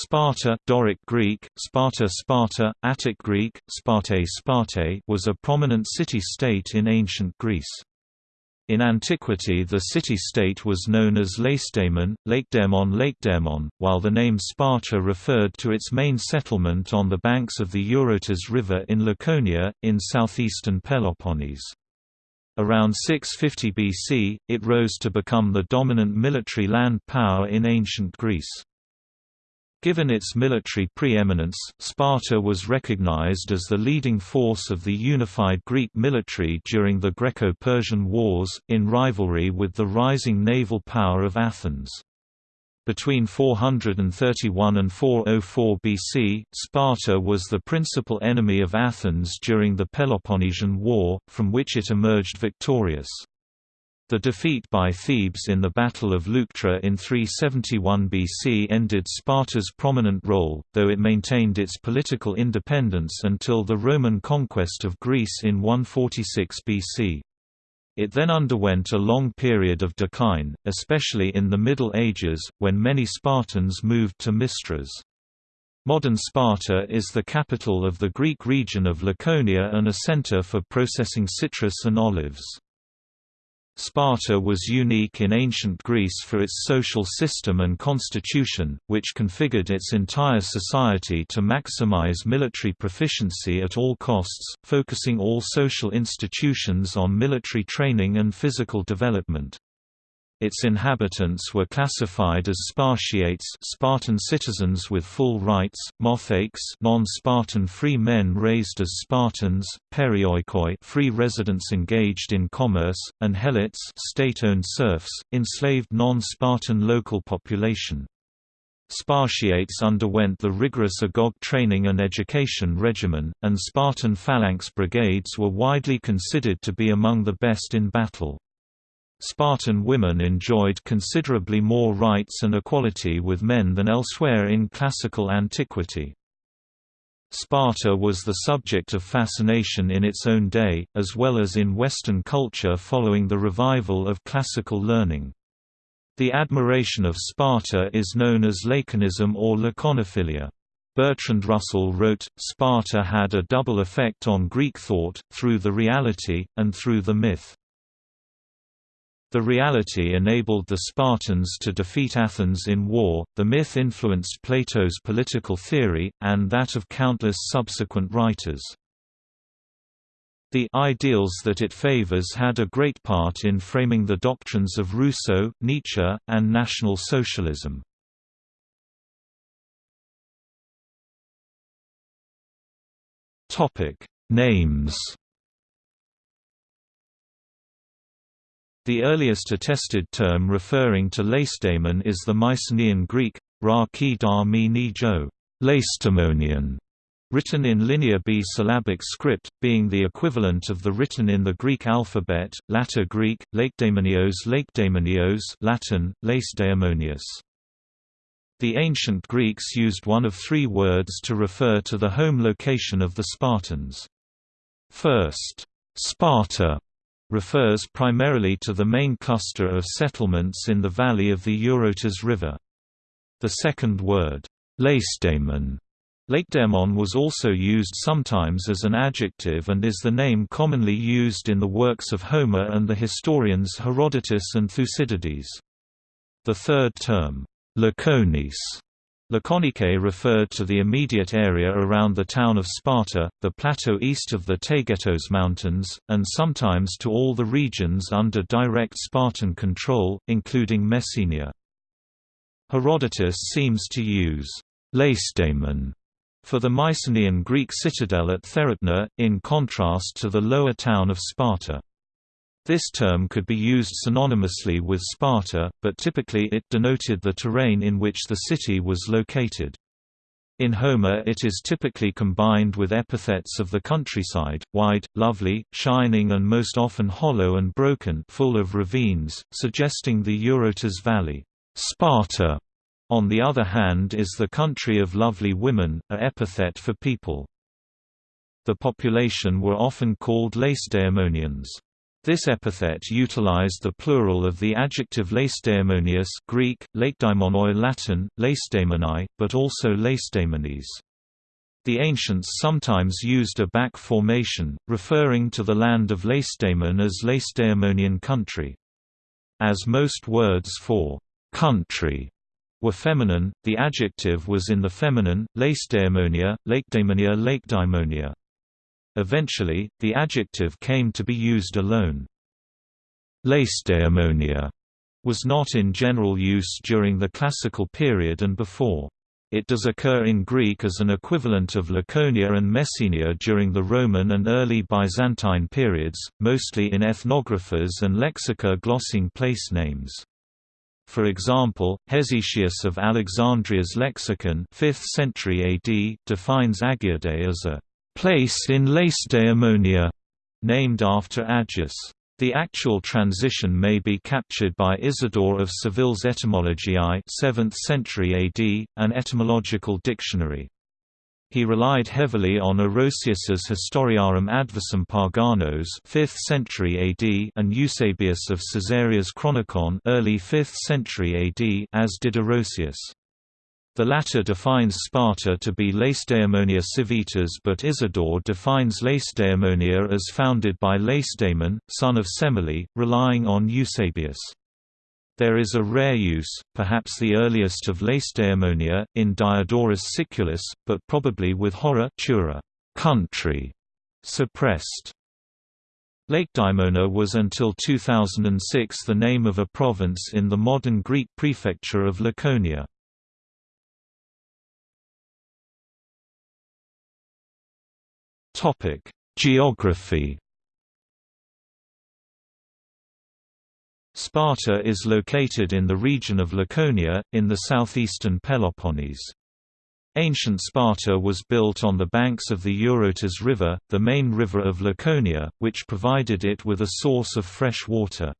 Sparta Doric Greek, Sparta Sparta, Attic Greek, Sparte Sparte was a prominent city-state in ancient Greece. In antiquity the city-state was known as Lacedaemon, Lakedaemon Lakedaemon, while the name Sparta referred to its main settlement on the banks of the Eurotas River in Laconia, in southeastern Peloponnese. Around 650 BC, it rose to become the dominant military land power in ancient Greece. Given its military preeminence, Sparta was recognized as the leading force of the unified Greek military during the Greco-Persian Wars, in rivalry with the rising naval power of Athens. Between 431 and 404 BC, Sparta was the principal enemy of Athens during the Peloponnesian War, from which it emerged victorious. The defeat by Thebes in the Battle of Leuctra in 371 BC ended Sparta's prominent role, though it maintained its political independence until the Roman conquest of Greece in 146 BC. It then underwent a long period of decline, especially in the Middle Ages, when many Spartans moved to Mistras. Modern Sparta is the capital of the Greek region of Laconia and a center for processing citrus and olives. Sparta was unique in ancient Greece for its social system and constitution, which configured its entire society to maximize military proficiency at all costs, focusing all social institutions on military training and physical development. Its inhabitants were classified as Spartiates Spartan citizens with full rights, Mothakes non-Spartan free men raised as Spartans, Perioikoi free residents engaged in commerce, and Helots state-owned serfs, enslaved non-Spartan local population. Spartiates underwent the rigorous agoge training and education regimen, and Spartan phalanx brigades were widely considered to be among the best in battle. Spartan women enjoyed considerably more rights and equality with men than elsewhere in classical antiquity. Sparta was the subject of fascination in its own day, as well as in Western culture following the revival of classical learning. The admiration of Sparta is known as Laconism or Laconophilia. Bertrand Russell wrote, Sparta had a double effect on Greek thought, through the reality, and through the myth. The reality enabled the Spartans to defeat Athens in war, the myth influenced Plato's political theory, and that of countless subsequent writers. The ideals that it favors had a great part in framing the doctrines of Rousseau, Nietzsche, and National Socialism. Names The earliest attested term referring to Lacedaemon is the Mycenaean Greek, ra ki da mi ni jo, Lacedaemonian, written in Linear B syllabic script, being the equivalent of the written in the Greek alphabet, Latter Greek, Lakedaemonios Lakedaemonios Latin, Lacedaemonius. The ancient Greeks used one of three words to refer to the home location of the Spartans. First, Sparta refers primarily to the main cluster of settlements in the valley of the Eurotas River. The second word, Lacedaemon, Lakedaemon was also used sometimes as an adjective and is the name commonly used in the works of Homer and the historians Herodotus and Thucydides. The third term, Laconis, Laconike referred to the immediate area around the town of Sparta, the plateau east of the Taygetos Mountains, and sometimes to all the regions under direct Spartan control, including Messenia. Herodotus seems to use Lacedaemon for the Mycenaean Greek citadel at Therapna, in contrast to the lower town of Sparta. This term could be used synonymously with Sparta, but typically it denoted the terrain in which the city was located. In Homer it is typically combined with epithets of the countryside, wide, lovely, shining and most often hollow and broken full of ravines, suggesting the Eurotas Valley. Sparta, on the other hand is the country of lovely women, a epithet for people. The population were often called Lacedaemonians. This epithet utilized the plural of the adjective lacedaemonius Greek, lakedaemonoi Latin, lacedaemoni, but also lacedaemones. The ancients sometimes used a back formation, referring to the land of Lacedaemon as Lacedaemonian country. As most words for country were feminine, the adjective was in the feminine, Lacedaemonia, Lakedaemonia Lakedaemonia. Eventually, the adjective came to be used alone. Lacedaemonia was not in general use during the Classical period and before. It does occur in Greek as an equivalent of Laconia and Messenia during the Roman and early Byzantine periods, mostly in ethnographers and lexica glossing place names. For example, Hesychius of Alexandria's lexicon 5th century AD defines Agiade as a place in Lacedaemonia, named after Agis. The actual transition may be captured by Isidore of Seville's Etymologiae 7th century AD, an etymological dictionary. He relied heavily on Orosius's Historiarum Adversum Paganos 5th century AD and Eusebius of Caesarea's Chronicon early 5th century AD as did Orosius. The latter defines Sparta to be Lacedaemonia Civitas but Isidore defines Lacedaemonia as founded by Lacedaemon, son of Semele, relying on Eusebius. There is a rare use, perhaps the earliest of Lacedaemonia, in Diodorus Siculus, but probably with horror Tura, country, suppressed. Lakedaemona was until 2006 the name of a province in the modern Greek prefecture of Laconia. Topic: Geography. Sparta is located in the region of Laconia, in the southeastern Peloponnese. Ancient Sparta was built on the banks of the Eurotas River, the main river of Laconia, which provided it with a source of fresh water.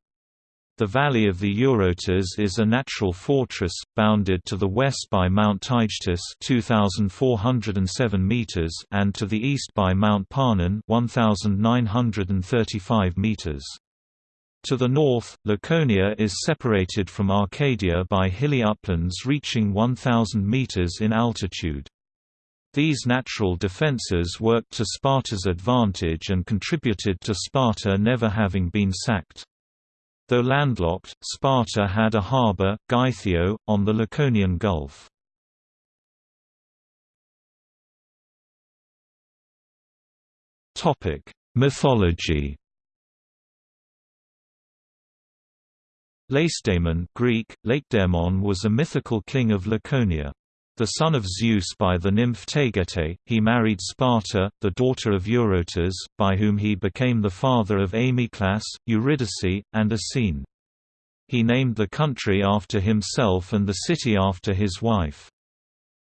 The valley of the Eurotas is a natural fortress, bounded to the west by Mount Taygetus 2,407 meters and to the east by Mount Parnon 1,935 meters. To the north, Laconia is separated from Arcadia by hilly uplands reaching 1,000 meters in altitude. These natural defences worked to Sparta's advantage and contributed to Sparta never having been sacked. Though landlocked, Sparta had a harbour, Gythio, on the Laconian Gulf. Mythology Lacedaemon Greek, Lakedaemon was a mythical king of Laconia. The son of Zeus by the nymph Taygete, he married Sparta, the daughter of Eurotas, by whom he became the father of Amyclas, Eurydice, and Asine. He named the country after himself and the city after his wife.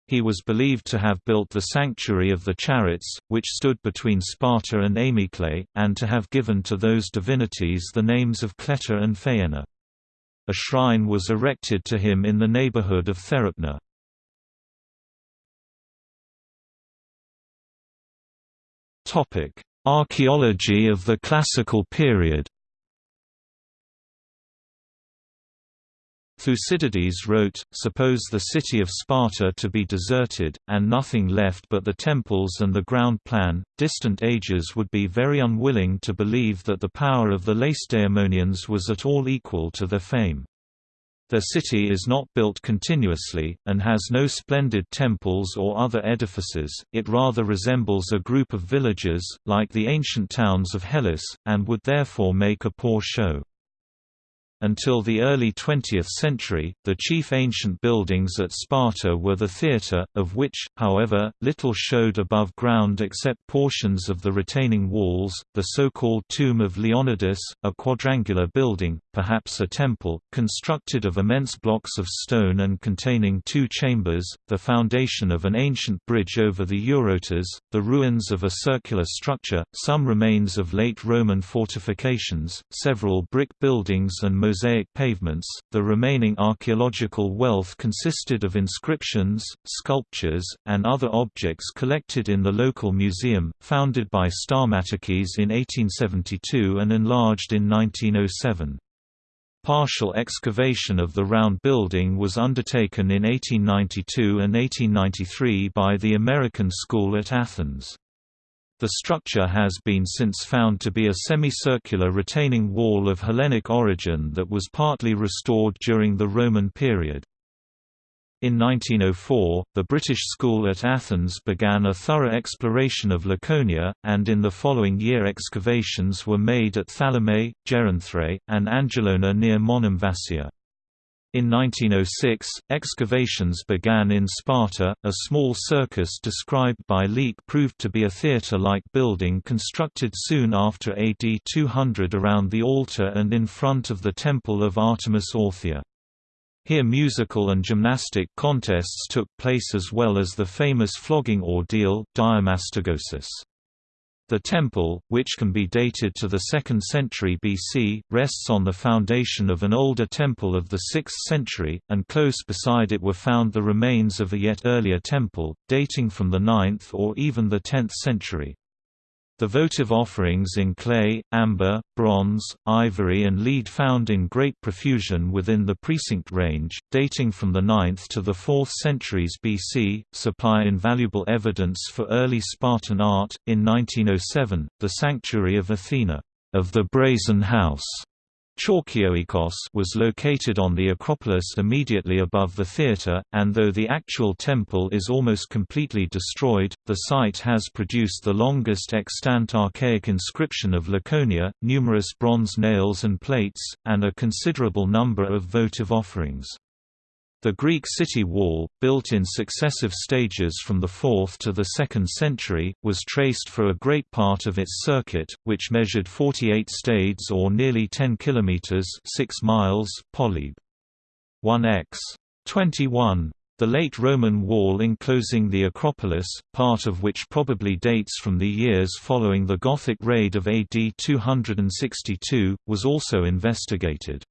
He was believed to have built the Sanctuary of the Chariots, which stood between Sparta and Amyclae, and to have given to those divinities the names of Cleta and Phaena. A shrine was erected to him in the neighborhood of Therapna. Topic: Archaeology of the Classical period. Thucydides wrote, Suppose the city of Sparta to be deserted, and nothing left but the temples and the ground plan, distant ages would be very unwilling to believe that the power of the Lacedaemonians was at all equal to their fame. Their city is not built continuously, and has no splendid temples or other edifices, it rather resembles a group of villages, like the ancient towns of Hellas, and would therefore make a poor show. Until the early 20th century, the chief ancient buildings at Sparta were the theatre, of which, however, little showed above ground except portions of the retaining walls, the so-called Tomb of Leonidas, a quadrangular building, perhaps a temple, constructed of immense blocks of stone and containing two chambers, the foundation of an ancient bridge over the Eurotas, the ruins of a circular structure, some remains of late Roman fortifications, several brick buildings and mosaic pavements. The remaining archaeological wealth consisted of inscriptions, sculptures, and other objects collected in the local museum, founded by Stamatakis in 1872 and enlarged in 1907. Partial excavation of the round building was undertaken in 1892 and 1893 by the American School at Athens. The structure has been since found to be a semicircular retaining wall of Hellenic origin that was partly restored during the Roman period. In 1904, the British School at Athens began a thorough exploration of Laconia, and in the following year excavations were made at Thalamae, Geronthrae, and Angelona near Monemvasia. In 1906, excavations began in Sparta. A small circus described by Leake proved to be a theatre-like building constructed soon after AD 200 around the altar and in front of the temple of Artemis Orthia. Here musical and gymnastic contests took place as well as the famous flogging ordeal, Diamastigosis. The temple, which can be dated to the 2nd century BC, rests on the foundation of an older temple of the 6th century, and close beside it were found the remains of a yet earlier temple, dating from the 9th or even the 10th century. The votive offerings in clay, amber, bronze, ivory and lead found in great profusion within the precinct range, dating from the 9th to the 4th centuries BC, supply invaluable evidence for early Spartan art. In 1907, the sanctuary of Athena, of the Brazen House, Chalkioikos was located on the Acropolis immediately above the theatre, and though the actual temple is almost completely destroyed, the site has produced the longest extant archaic inscription of Laconia, numerous bronze nails and plates, and a considerable number of votive offerings. The Greek city wall, built in successive stages from the 4th to the 2nd century, was traced for a great part of its circuit, which measured 48 stades or nearly 10 kilometers, 6 miles, polybe. 1x 21. The late Roman wall enclosing the Acropolis, part of which probably dates from the years following the Gothic raid of AD 262, was also investigated.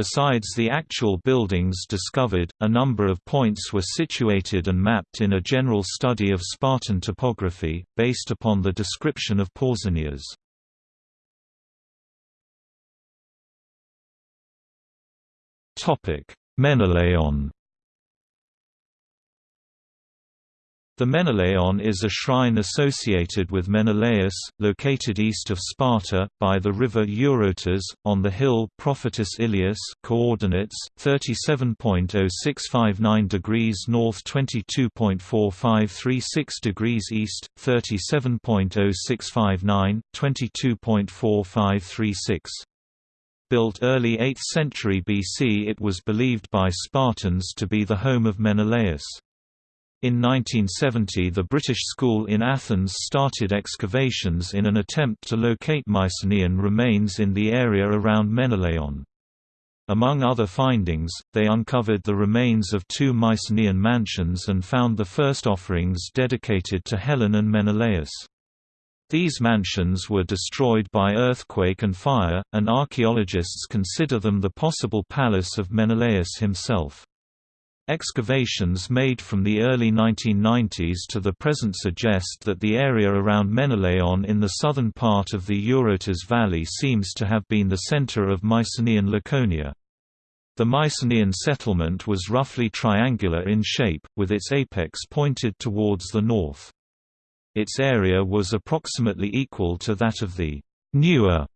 Besides the actual buildings discovered, a number of points were situated and mapped in a general study of Spartan topography, based upon the description of Pausanias. Menelaon The Menelaon is a shrine associated with Menelaus, located east of Sparta, by the river Eurotas, on the hill Profitis Ilias coordinates, 37.0659 degrees north 22.4536 degrees east, 37.0659, 22.4536. Built early 8th century BC it was believed by Spartans to be the home of Menelaus. In 1970 the British School in Athens started excavations in an attempt to locate Mycenaean remains in the area around Menelaon. Among other findings, they uncovered the remains of two Mycenaean mansions and found the first offerings dedicated to Helen and Menelaus. These mansions were destroyed by earthquake and fire, and archaeologists consider them the possible palace of Menelaus himself. Excavations made from the early 1990s to the present suggest that the area around Menelaon in the southern part of the Eurotas Valley seems to have been the center of Mycenaean Laconia. The Mycenaean settlement was roughly triangular in shape, with its apex pointed towards the north. Its area was approximately equal to that of the newer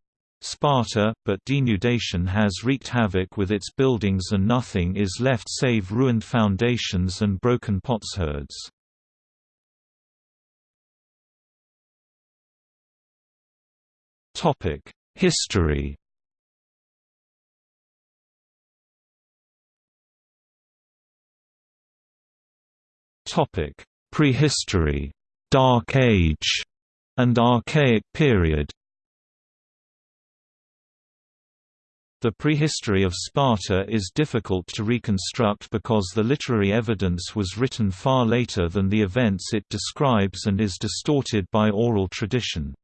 Sparta, but denudation has wreaked havoc with its buildings and nothing is left save ruined foundations and broken potsherds. History Prehistory, Dark Age, and Archaic period The prehistory of Sparta is difficult to reconstruct because the literary evidence was written far later than the events it describes and is distorted by oral tradition.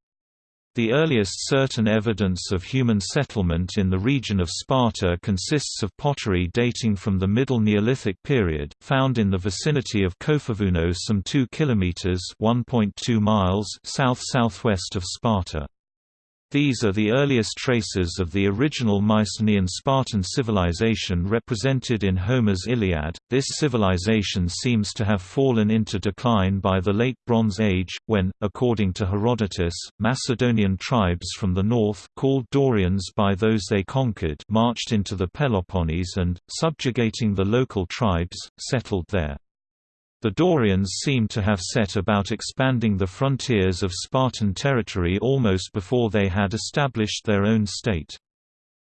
The earliest certain evidence of human settlement in the region of Sparta consists of pottery dating from the Middle Neolithic period, found in the vicinity of Kouphovouno some 2 kilometers (1.2 miles) south-southwest of Sparta. These are the earliest traces of the original Mycenaean Spartan civilization represented in Homer's Iliad. This civilization seems to have fallen into decline by the Late Bronze Age, when, according to Herodotus, Macedonian tribes from the north, called Dorians by those they conquered, marched into the Peloponnese and, subjugating the local tribes, settled there. The Dorians seem to have set about expanding the frontiers of Spartan territory almost before they had established their own state.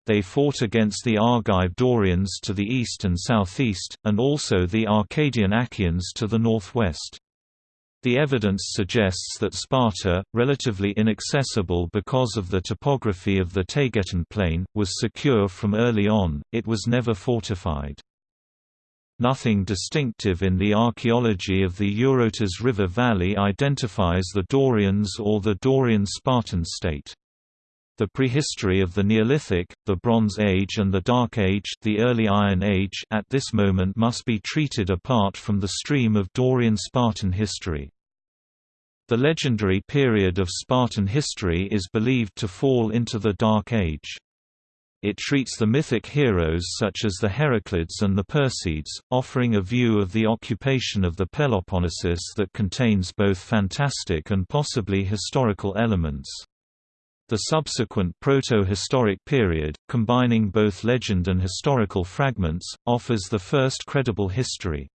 They fought against the Argive Dorians to the east and southeast, and also the Arcadian Achaeans to the northwest. The evidence suggests that Sparta, relatively inaccessible because of the topography of the Taygetan plain, was secure from early on, it was never fortified. Nothing distinctive in the archaeology of the Eurotas River Valley identifies the Dorians or the Dorian-Spartan state. The prehistory of the Neolithic, the Bronze Age and the Dark Age, the early Iron Age at this moment must be treated apart from the stream of Dorian-Spartan history. The legendary period of Spartan history is believed to fall into the Dark Age. It treats the mythic heroes such as the Heraclids and the Perseids, offering a view of the occupation of the Peloponnesus that contains both fantastic and possibly historical elements. The subsequent proto-historic period, combining both legend and historical fragments, offers the first credible history.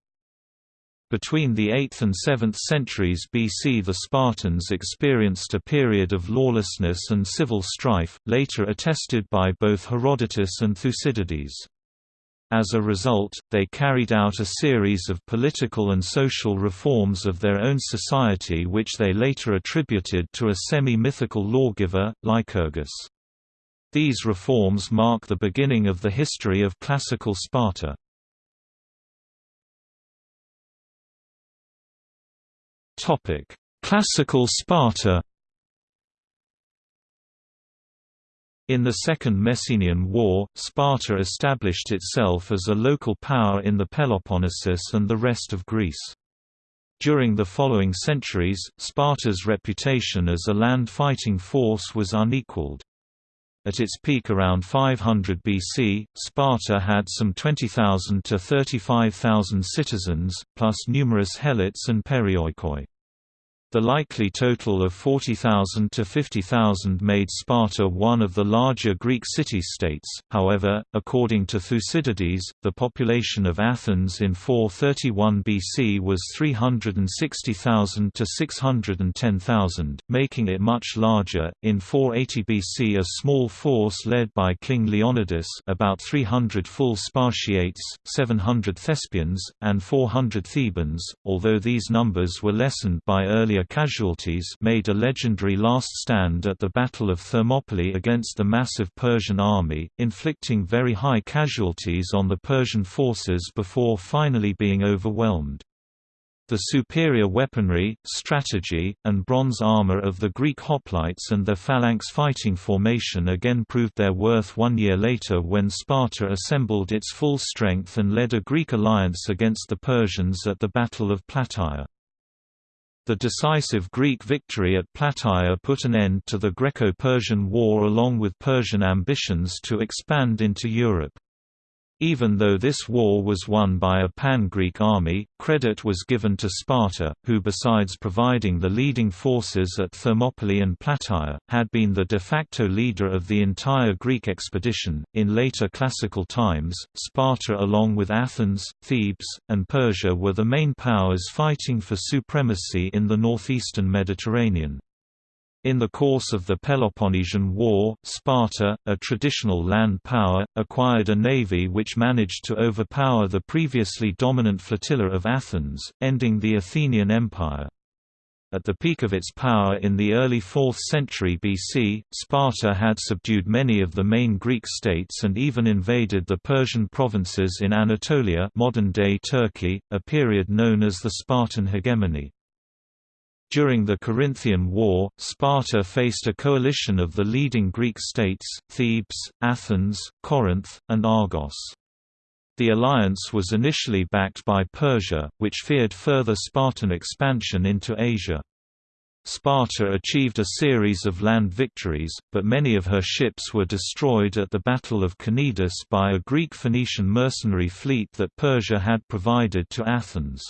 Between the 8th and 7th centuries BC the Spartans experienced a period of lawlessness and civil strife, later attested by both Herodotus and Thucydides. As a result, they carried out a series of political and social reforms of their own society which they later attributed to a semi-mythical lawgiver, Lycurgus. These reforms mark the beginning of the history of classical Sparta. Topic: Classical Sparta. In the Second Messenian War, Sparta established itself as a local power in the Peloponnesus and the rest of Greece. During the following centuries, Sparta's reputation as a land fighting force was unequaled. At its peak around 500 BC, Sparta had some 20,000 to 35,000 citizens, plus numerous helots and perioikoi. The likely total of 40,000 to 50,000 made Sparta one of the larger Greek city-states, however, according to Thucydides, the population of Athens in 431 BC was 360,000 to 610,000, making it much larger. In 480 BC a small force led by King Leonidas about 300 full Spartiates, 700 Thespians, and 400 Thebans, although these numbers were lessened by earlier casualties made a legendary last stand at the Battle of Thermopylae against the massive Persian army, inflicting very high casualties on the Persian forces before finally being overwhelmed. The superior weaponry, strategy, and bronze armor of the Greek hoplites and their phalanx fighting formation again proved their worth one year later when Sparta assembled its full strength and led a Greek alliance against the Persians at the Battle of Plataea. The decisive Greek victory at Plataea put an end to the Greco-Persian War along with Persian ambitions to expand into Europe. Even though this war was won by a pan-Greek army, credit was given to Sparta, who besides providing the leading forces at Thermopylae and Plataea, had been the de facto leader of the entire Greek expedition. In later classical times, Sparta along with Athens, Thebes, and Persia were the main powers fighting for supremacy in the northeastern Mediterranean. In the course of the Peloponnesian War, Sparta, a traditional land power, acquired a navy which managed to overpower the previously dominant flotilla of Athens, ending the Athenian Empire. At the peak of its power in the early 4th century BC, Sparta had subdued many of the main Greek states and even invaded the Persian provinces in Anatolia modern-day Turkey, a period known as the Spartan hegemony. During the Corinthian War, Sparta faced a coalition of the leading Greek states, Thebes, Athens, Corinth, and Argos. The alliance was initially backed by Persia, which feared further Spartan expansion into Asia. Sparta achieved a series of land victories, but many of her ships were destroyed at the Battle of Cnidus by a Greek-Phoenician mercenary fleet that Persia had provided to Athens.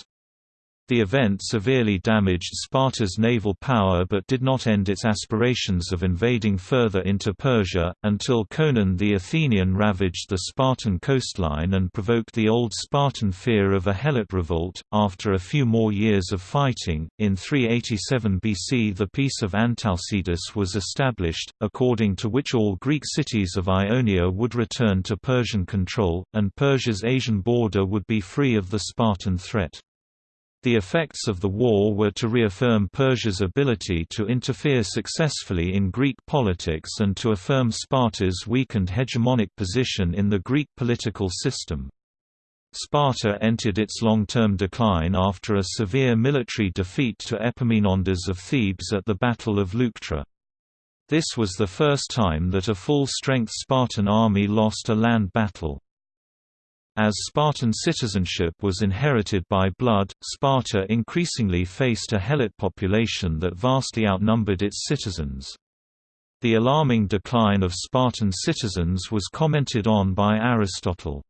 The event severely damaged Sparta's naval power but did not end its aspirations of invading further into Persia, until Conon the Athenian ravaged the Spartan coastline and provoked the old Spartan fear of a Helot revolt. After a few more years of fighting, in 387 BC the Peace of Antalcidas was established, according to which all Greek cities of Ionia would return to Persian control, and Persia's Asian border would be free of the Spartan threat. The effects of the war were to reaffirm Persia's ability to interfere successfully in Greek politics and to affirm Sparta's weakened hegemonic position in the Greek political system. Sparta entered its long-term decline after a severe military defeat to Epaminondas of Thebes at the Battle of Leuctra. This was the first time that a full-strength Spartan army lost a land battle. As Spartan citizenship was inherited by blood, Sparta increasingly faced a Helot population that vastly outnumbered its citizens. The alarming decline of Spartan citizens was commented on by Aristotle.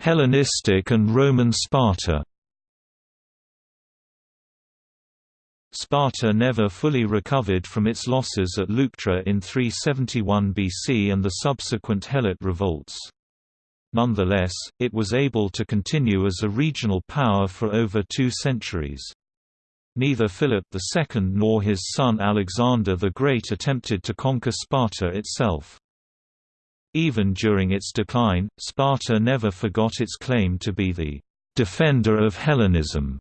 Hellenistic and Roman Sparta Sparta never fully recovered from its losses at Leuctra in 371 BC and the subsequent Helot revolts. Nonetheless, it was able to continue as a regional power for over two centuries. Neither Philip II nor his son Alexander the Great attempted to conquer Sparta itself. Even during its decline, Sparta never forgot its claim to be the «defender of Hellenism»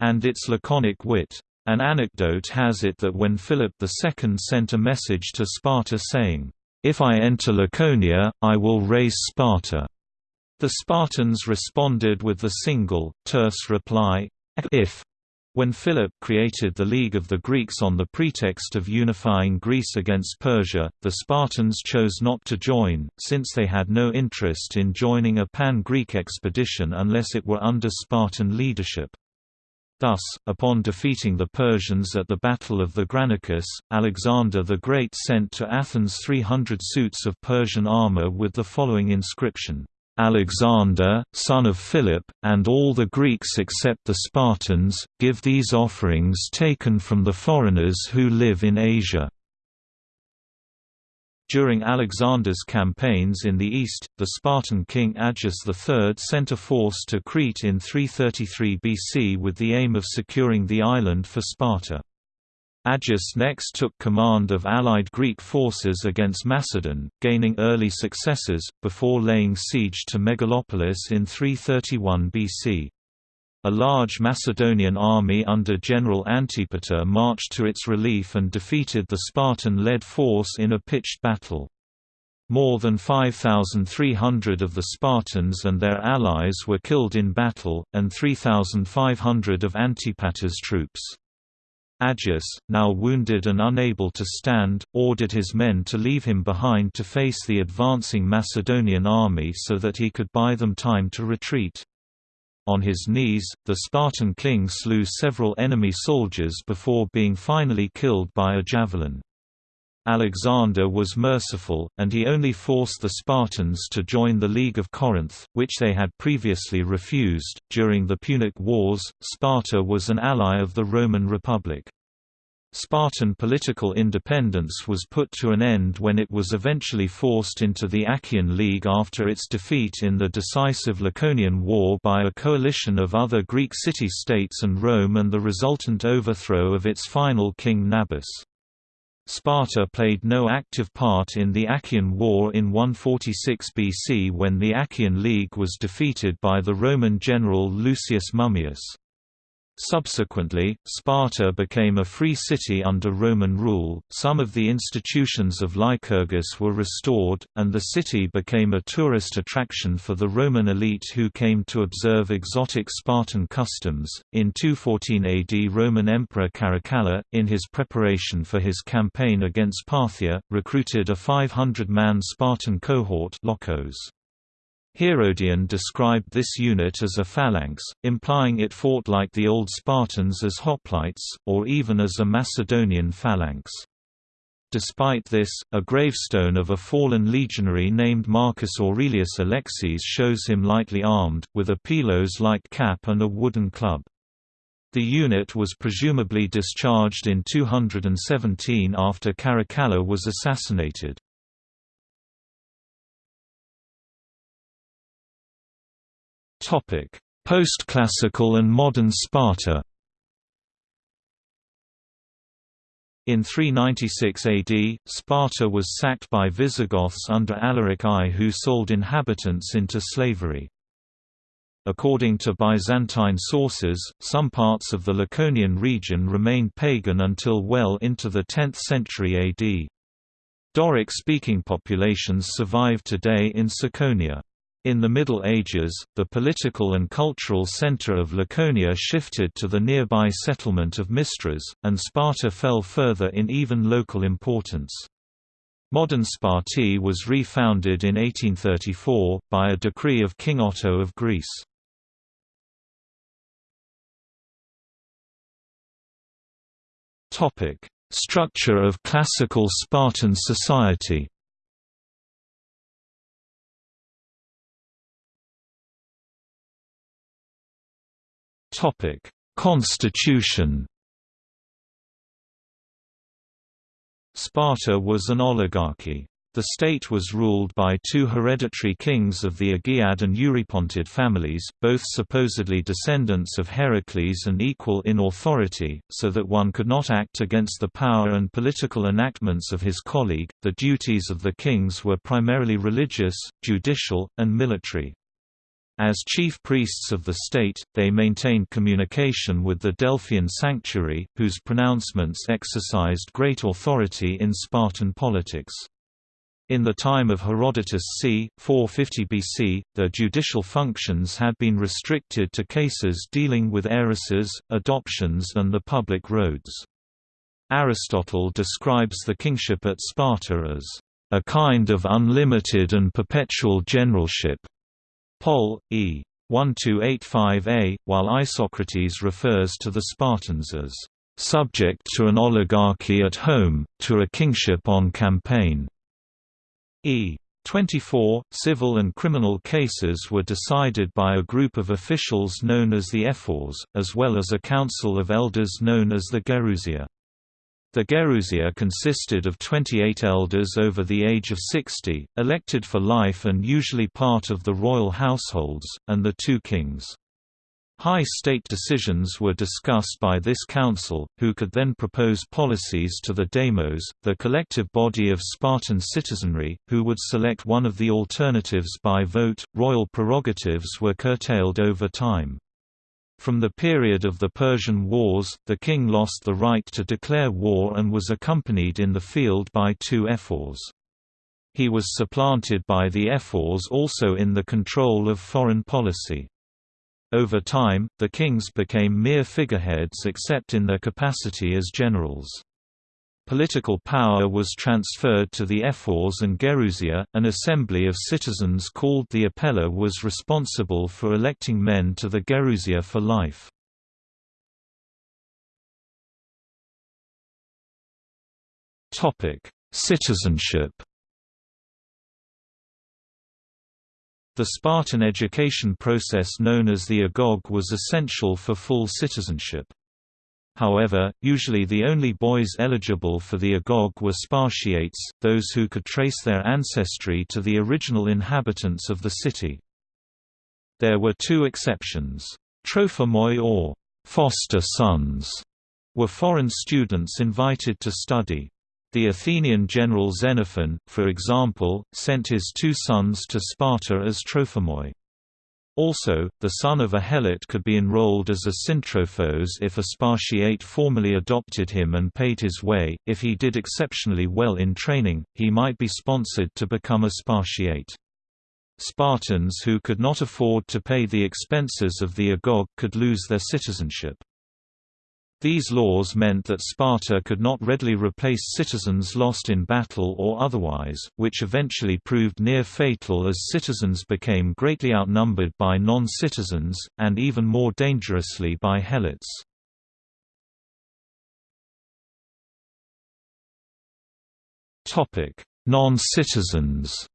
and its laconic wit. An anecdote has it that when Philip II sent a message to Sparta saying, "'If I enter Laconia, I will raise Sparta'", the Spartans responded with the single, terse reply, if. When Philip created the League of the Greeks on the pretext of unifying Greece against Persia, the Spartans chose not to join, since they had no interest in joining a pan-Greek expedition unless it were under Spartan leadership. Thus, upon defeating the Persians at the Battle of the Granicus, Alexander the Great sent to Athens 300 suits of Persian armor with the following inscription, Alexander, son of Philip, and all the Greeks except the Spartans, give these offerings taken from the foreigners who live in Asia. During Alexander's campaigns in the east, the Spartan king Agis III sent a force to Crete in 333 BC with the aim of securing the island for Sparta. Agis next took command of allied Greek forces against Macedon, gaining early successes, before laying siege to Megalopolis in 331 BC. A large Macedonian army under General Antipater marched to its relief and defeated the Spartan-led force in a pitched battle. More than 5,300 of the Spartans and their allies were killed in battle, and 3,500 of Antipater's troops. Agis, now wounded and unable to stand, ordered his men to leave him behind to face the advancing Macedonian army so that he could buy them time to retreat. On his knees, the Spartan king slew several enemy soldiers before being finally killed by a javelin. Alexander was merciful, and he only forced the Spartans to join the League of Corinth, which they had previously refused. During the Punic Wars, Sparta was an ally of the Roman Republic. Spartan political independence was put to an end when it was eventually forced into the Achaean League after its defeat in the decisive Laconian War by a coalition of other Greek city-states and Rome and the resultant overthrow of its final king Nabis. Sparta played no active part in the Achaean War in 146 BC when the Achaean League was defeated by the Roman general Lucius Mummius. Subsequently, Sparta became a free city under Roman rule, some of the institutions of Lycurgus were restored, and the city became a tourist attraction for the Roman elite who came to observe exotic Spartan customs. In 214 AD, Roman Emperor Caracalla, in his preparation for his campaign against Parthia, recruited a 500 man Spartan cohort. Lochos. Herodian described this unit as a phalanx, implying it fought like the old Spartans as hoplites, or even as a Macedonian phalanx. Despite this, a gravestone of a fallen legionary named Marcus Aurelius Alexis shows him lightly armed, with a pilos-like cap and a wooden club. The unit was presumably discharged in 217 after Caracalla was assassinated. Post-classical and modern Sparta In 396 AD, Sparta was sacked by Visigoths under Alaric I who sold inhabitants into slavery. According to Byzantine sources, some parts of the Laconian region remained pagan until well into the 10th century AD. Doric-speaking populations survive today in Tsakonia. In the Middle Ages, the political and cultural center of Laconia shifted to the nearby settlement of Mistras, and Sparta fell further in even local importance. Modern Sparti was refounded in 1834, by a decree of King Otto of Greece. Structure of classical Spartan society Topic: Constitution. Sparta was an oligarchy. The state was ruled by two hereditary kings of the Agiad and Eurypontid families, both supposedly descendants of Heracles and equal in authority, so that one could not act against the power and political enactments of his colleague. The duties of the kings were primarily religious, judicial, and military. As chief priests of the state, they maintained communication with the Delphian sanctuary, whose pronouncements exercised great authority in Spartan politics. In the time of Herodotus c. 450 BC, their judicial functions had been restricted to cases dealing with heiresses, adoptions and the public roads. Aristotle describes the kingship at Sparta as a kind of unlimited and perpetual generalship, Pol. E. 1285a, while Isocrates refers to the Spartans as subject to an oligarchy at home, to a kingship on campaign. E. 24, civil and criminal cases were decided by a group of officials known as the ephors, as well as a council of elders known as the Gerousia. The Gerousia consisted of 28 elders over the age of 60, elected for life and usually part of the royal households, and the two kings. High state decisions were discussed by this council, who could then propose policies to the demos, the collective body of Spartan citizenry, who would select one of the alternatives by vote. Royal prerogatives were curtailed over time. From the period of the Persian Wars, the king lost the right to declare war and was accompanied in the field by two ephors. He was supplanted by the ephors also in the control of foreign policy. Over time, the kings became mere figureheads except in their capacity as generals. Political power was transferred to the ephors and Gerousia. An assembly of citizens called the Apella was responsible for electing men to the Gerousia for life. Citizenship. The Spartan education process known as the agoge was essential for full citizenship. However, usually the only boys eligible for the agoge were Spartiates, those who could trace their ancestry to the original inhabitants of the city. There were two exceptions. Trophimoi or foster sons were foreign students invited to study. The Athenian general Xenophon, for example, sent his two sons to Sparta as trophimoi. Also, the son of a helot could be enrolled as a syntrophos if a Spartiate formally adopted him and paid his way. If he did exceptionally well in training, he might be sponsored to become a Spartiate. Spartans who could not afford to pay the expenses of the agoge could lose their citizenship. These laws meant that Sparta could not readily replace citizens lost in battle or otherwise, which eventually proved near fatal as citizens became greatly outnumbered by non-citizens, and even more dangerously by helots. Non-citizens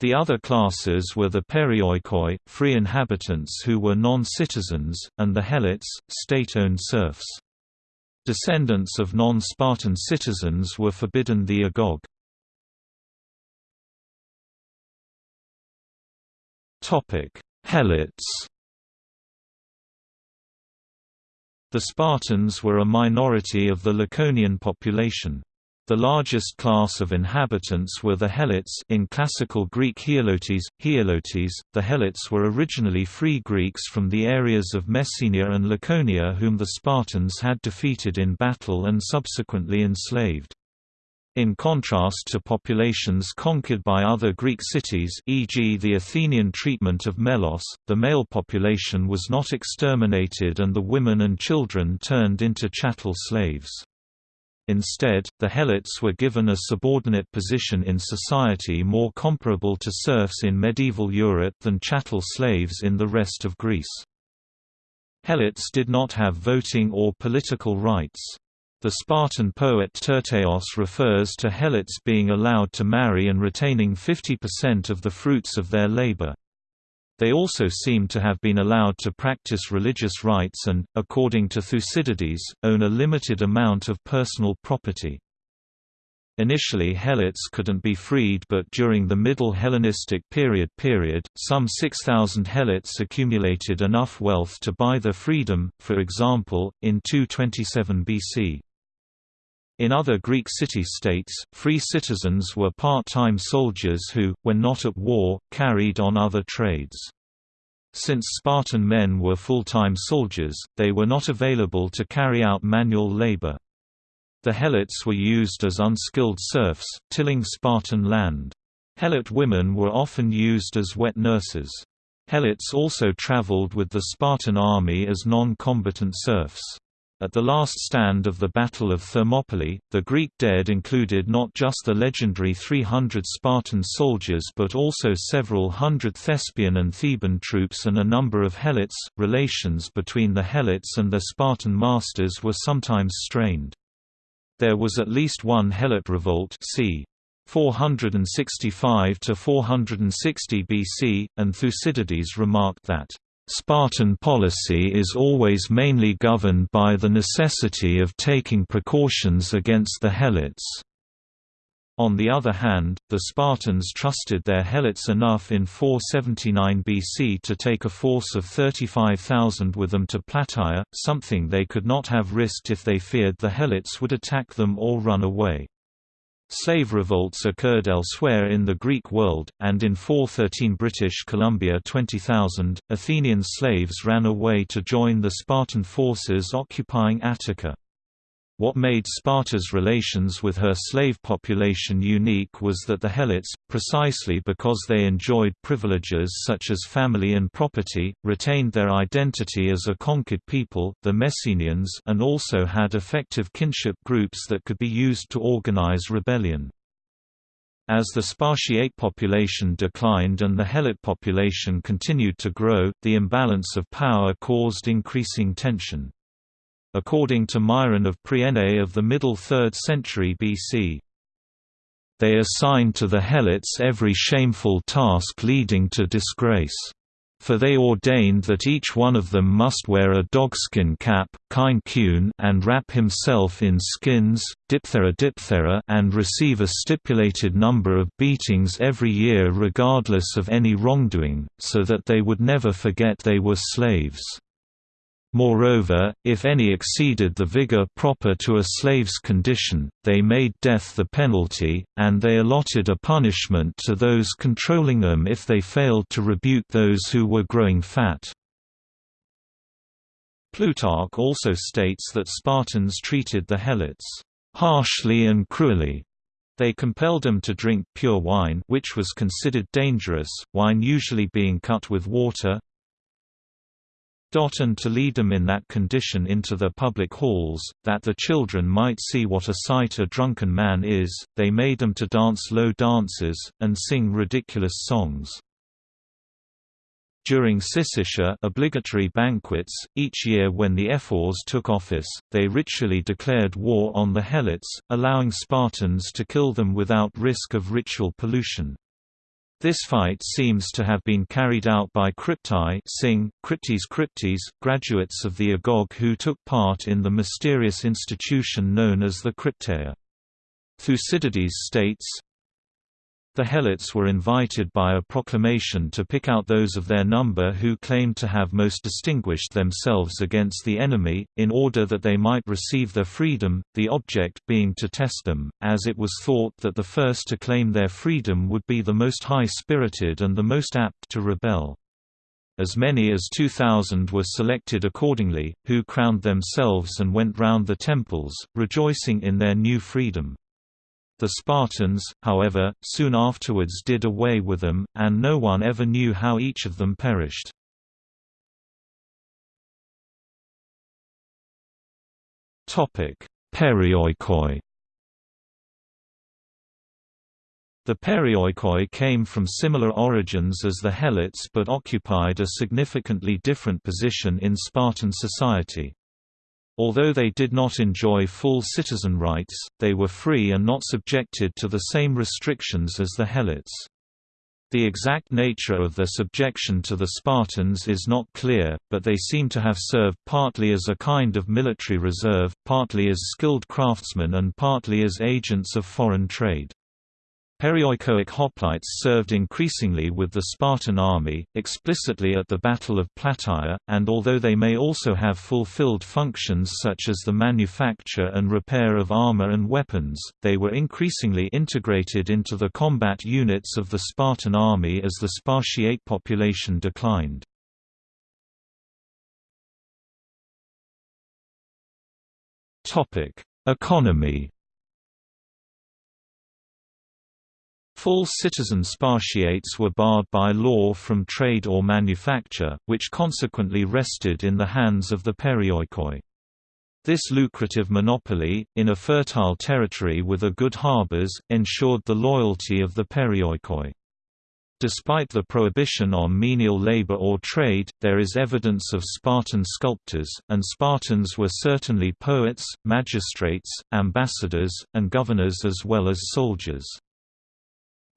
The other classes were the perioikoi, free inhabitants who were non-citizens, and the helots, state-owned serfs. Descendants of non-Spartan citizens were forbidden the agoge. Helots The Spartans were a minority of the Laconian population. The largest class of inhabitants were the Helots in classical Greek Heolotes, Heolotes. The Helots were originally free Greeks from the areas of Messenia and Laconia whom the Spartans had defeated in battle and subsequently enslaved. In contrast to populations conquered by other Greek cities e.g. the Athenian treatment of Melos, the male population was not exterminated and the women and children turned into chattel slaves. Instead, the helots were given a subordinate position in society more comparable to serfs in medieval Europe than chattel slaves in the rest of Greece. Helots did not have voting or political rights. The Spartan poet Tyrtaeus refers to helots being allowed to marry and retaining 50% of the fruits of their labor. They also seem to have been allowed to practice religious rites and, according to Thucydides, own a limited amount of personal property. Initially helots couldn't be freed but during the Middle Hellenistic period period, some 6,000 helots accumulated enough wealth to buy their freedom, for example, in 227 BC. In other Greek city-states, free citizens were part-time soldiers who, when not at war, carried on other trades. Since Spartan men were full-time soldiers, they were not available to carry out manual labor. The helots were used as unskilled serfs, tilling Spartan land. Helot women were often used as wet nurses. Helots also traveled with the Spartan army as non-combatant serfs. At the last stand of the Battle of Thermopylae, the Greek dead included not just the legendary 300 Spartan soldiers but also several hundred Thespian and Theban troops and a number of helots. Relations between the helots and their Spartan masters were sometimes strained. There was at least one helot revolt c. 465 to 460 BC, and Thucydides remarked that Spartan policy is always mainly governed by the necessity of taking precautions against the helots. On the other hand, the Spartans trusted their helots enough in 479 BC to take a force of 35,000 with them to Plataea, something they could not have risked if they feared the helots would attack them or run away. Slave revolts occurred elsewhere in the Greek world, and in 413 British Columbia 20,000, Athenian slaves ran away to join the Spartan forces occupying Attica. What made Sparta's relations with her slave population unique was that the Helots, precisely because they enjoyed privileges such as family and property, retained their identity as a conquered people the Messenians and also had effective kinship groups that could be used to organize rebellion. As the Spartiate population declined and the Helot population continued to grow, the imbalance of power caused increasing tension according to Myron of Priene of the middle 3rd century BC. They assigned to the Helots every shameful task leading to disgrace. For they ordained that each one of them must wear a dogskin cap and wrap himself in skins diphthera diphthera and receive a stipulated number of beatings every year regardless of any wrongdoing, so that they would never forget they were slaves. Moreover, if any exceeded the vigor proper to a slave's condition, they made death the penalty, and they allotted a punishment to those controlling them if they failed to rebuke those who were growing fat. Plutarch also states that Spartans treated the Helots harshly and cruelly. They compelled them to drink pure wine which was considered dangerous, wine usually being cut with water, and to lead them in that condition into the public halls, that the children might see what a sight a drunken man is, they made them to dance low dances, and sing ridiculous songs. During Syssitia obligatory banquets, each year when the ephors took office, they ritually declared war on the Helots, allowing Spartans to kill them without risk of ritual pollution. This fight seems to have been carried out by cryptai sing, cryptes cryptes, graduates of the Agoge who took part in the mysterious institution known as the Crypteia. Thucydides states, the Helots were invited by a proclamation to pick out those of their number who claimed to have most distinguished themselves against the enemy, in order that they might receive their freedom, the object being to test them, as it was thought that the first to claim their freedom would be the most high-spirited and the most apt to rebel. As many as 2,000 were selected accordingly, who crowned themselves and went round the temples, rejoicing in their new freedom. The Spartans, however, soon afterwards did away with them, and no one ever knew how each of them perished. Perioikoi The Perioikoi came from similar origins as the Helots but occupied a significantly different position in Spartan society. Although they did not enjoy full citizen rights, they were free and not subjected to the same restrictions as the Helots. The exact nature of their subjection to the Spartans is not clear, but they seem to have served partly as a kind of military reserve, partly as skilled craftsmen and partly as agents of foreign trade. Perioikoic hoplites served increasingly with the Spartan army, explicitly at the Battle of Plataea, and although they may also have fulfilled functions such as the manufacture and repair of armor and weapons, they were increasingly integrated into the combat units of the Spartan army as the Spartiate population declined. Economy Full citizen Spartiates were barred by law from trade or manufacture, which consequently rested in the hands of the perioikoi. This lucrative monopoly, in a fertile territory with a good harbors, ensured the loyalty of the perioikoi. Despite the prohibition on menial labor or trade, there is evidence of Spartan sculptors, and Spartans were certainly poets, magistrates, ambassadors, and governors as well as soldiers.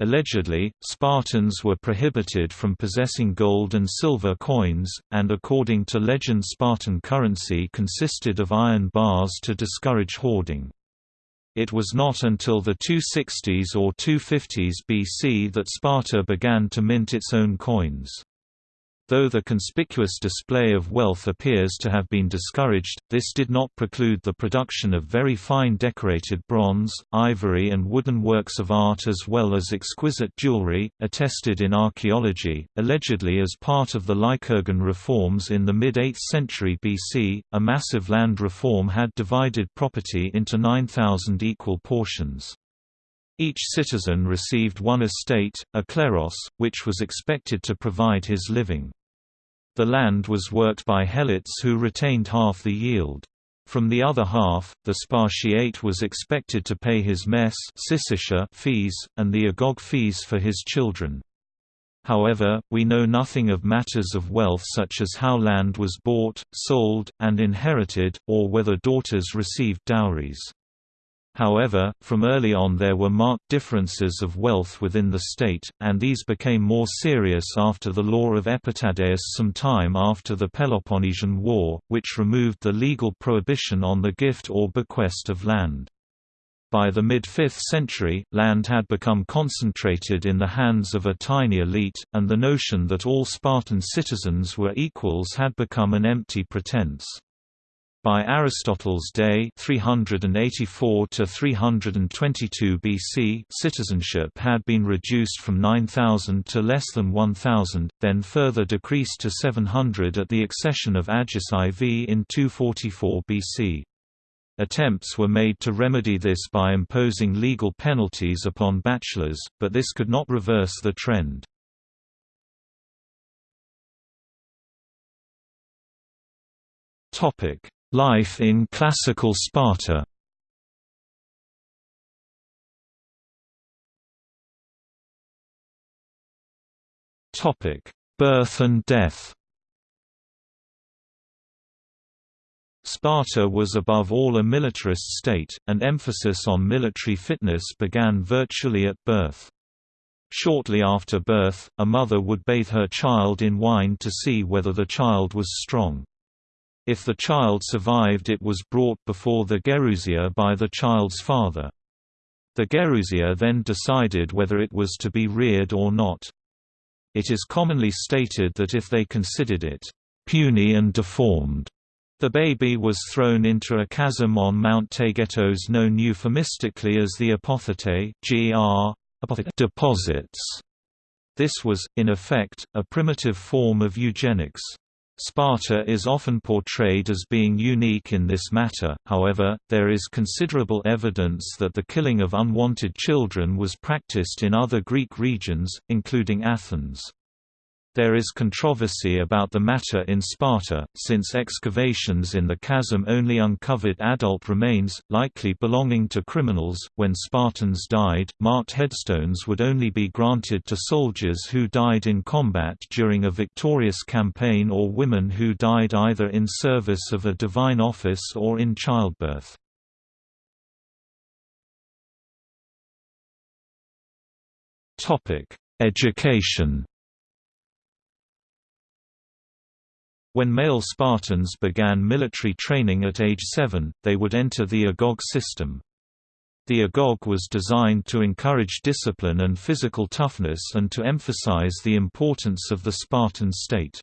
Allegedly, Spartans were prohibited from possessing gold and silver coins, and according to legend Spartan currency consisted of iron bars to discourage hoarding. It was not until the 260s or 250s BC that Sparta began to mint its own coins. Though the conspicuous display of wealth appears to have been discouraged, this did not preclude the production of very fine decorated bronze, ivory and wooden works of art as well as exquisite jewelry, attested in archaeology. Allegedly as part of the Lycurgan reforms in the mid-8th century BC, a massive land reform had divided property into 9,000 equal portions. Each citizen received one estate, a kleros, which was expected to provide his living. The land was worked by helots who retained half the yield. From the other half, the Spartiate was expected to pay his mess fees, and the agoge fees for his children. However, we know nothing of matters of wealth such as how land was bought, sold, and inherited, or whether daughters received dowries. However, from early on there were marked differences of wealth within the state, and these became more serious after the law of Epitadeus some time after the Peloponnesian War, which removed the legal prohibition on the gift or bequest of land. By the mid-5th century, land had become concentrated in the hands of a tiny elite, and the notion that all Spartan citizens were equals had become an empty pretense. By Aristotle's day 384 to 322 BC citizenship had been reduced from 9,000 to less than 1,000, then further decreased to 700 at the accession of Agis IV in 244 BC. Attempts were made to remedy this by imposing legal penalties upon bachelors, but this could not reverse the trend. Life in classical Sparta Birth and death Sparta was above all a militarist state, and emphasis on military fitness began virtually at birth. Shortly after birth, a mother would bathe her child in wine to see whether the child was strong. If the child survived it was brought before the Gerousia by the child's father. The Gerousia then decided whether it was to be reared or not. It is commonly stated that if they considered it puny and deformed, the baby was thrown into a chasm on Mount Taygetos known euphemistically as the apothete gr. deposits. This was, in effect, a primitive form of eugenics. Sparta is often portrayed as being unique in this matter, however, there is considerable evidence that the killing of unwanted children was practiced in other Greek regions, including Athens. There is controversy about the matter in Sparta, since excavations in the chasm only uncovered adult remains, likely belonging to criminals. When Spartans died, marked headstones would only be granted to soldiers who died in combat during a victorious campaign or women who died either in service of a divine office or in childbirth. Education When male Spartans began military training at age 7, they would enter the agoge system. The agoge was designed to encourage discipline and physical toughness and to emphasize the importance of the Spartan state.